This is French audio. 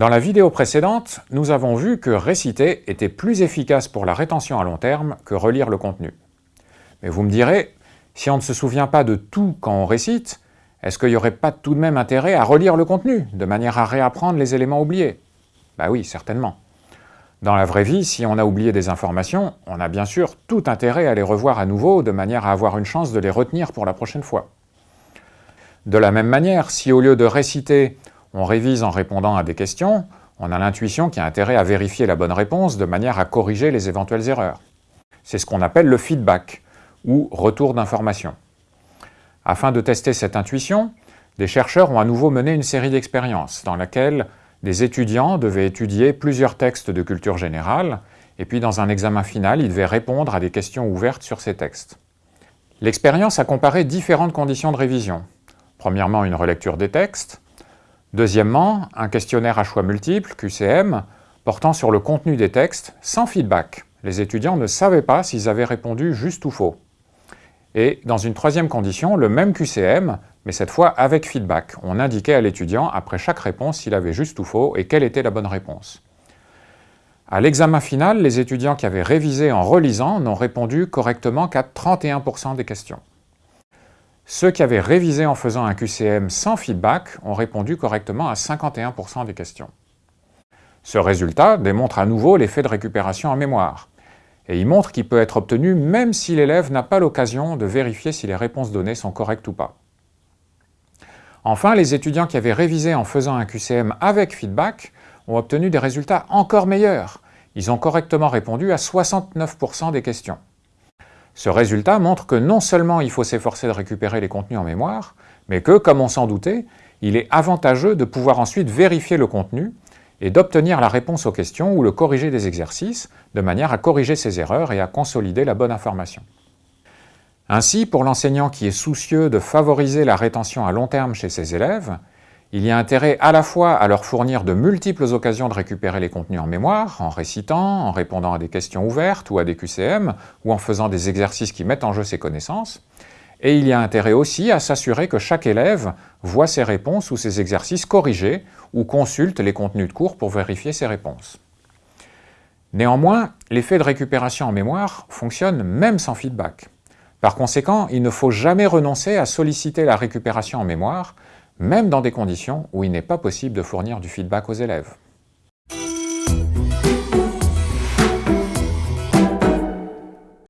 Dans la vidéo précédente, nous avons vu que réciter était plus efficace pour la rétention à long terme que relire le contenu. Mais vous me direz, si on ne se souvient pas de tout quand on récite, est-ce qu'il n'y aurait pas tout de même intérêt à relire le contenu, de manière à réapprendre les éléments oubliés? Bah oui, certainement. Dans la vraie vie, si on a oublié des informations, on a bien sûr tout intérêt à les revoir à nouveau, de manière à avoir une chance de les retenir pour la prochaine fois. De la même manière, si au lieu de réciter, on révise en répondant à des questions, on a l'intuition qu'il y a intérêt à vérifier la bonne réponse de manière à corriger les éventuelles erreurs. C'est ce qu'on appelle le feedback, ou retour d'information. Afin de tester cette intuition, des chercheurs ont à nouveau mené une série d'expériences dans laquelle des étudiants devaient étudier plusieurs textes de culture générale, et puis dans un examen final, ils devaient répondre à des questions ouvertes sur ces textes. L'expérience a comparé différentes conditions de révision. Premièrement, une relecture des textes, Deuxièmement, un questionnaire à choix multiples, QCM, portant sur le contenu des textes, sans feedback. Les étudiants ne savaient pas s'ils avaient répondu juste ou faux. Et dans une troisième condition, le même QCM, mais cette fois avec feedback. On indiquait à l'étudiant après chaque réponse s'il avait juste ou faux et quelle était la bonne réponse. À l'examen final, les étudiants qui avaient révisé en relisant n'ont répondu correctement qu'à 31% des questions. Ceux qui avaient révisé en faisant un QCM sans feedback ont répondu correctement à 51% des questions. Ce résultat démontre à nouveau l'effet de récupération en mémoire. Et il montre qu'il peut être obtenu même si l'élève n'a pas l'occasion de vérifier si les réponses données sont correctes ou pas. Enfin, les étudiants qui avaient révisé en faisant un QCM avec feedback ont obtenu des résultats encore meilleurs. Ils ont correctement répondu à 69% des questions. Ce résultat montre que non seulement il faut s'efforcer de récupérer les contenus en mémoire, mais que, comme on s'en doutait, il est avantageux de pouvoir ensuite vérifier le contenu et d'obtenir la réponse aux questions ou le corriger des exercices, de manière à corriger ses erreurs et à consolider la bonne information. Ainsi, pour l'enseignant qui est soucieux de favoriser la rétention à long terme chez ses élèves, il y a intérêt à la fois à leur fournir de multiples occasions de récupérer les contenus en mémoire, en récitant, en répondant à des questions ouvertes ou à des QCM, ou en faisant des exercices qui mettent en jeu ses connaissances, et il y a intérêt aussi à s'assurer que chaque élève voit ses réponses ou ses exercices corrigés ou consulte les contenus de cours pour vérifier ses réponses. Néanmoins, l'effet de récupération en mémoire fonctionne même sans feedback. Par conséquent, il ne faut jamais renoncer à solliciter la récupération en mémoire même dans des conditions où il n'est pas possible de fournir du feedback aux élèves.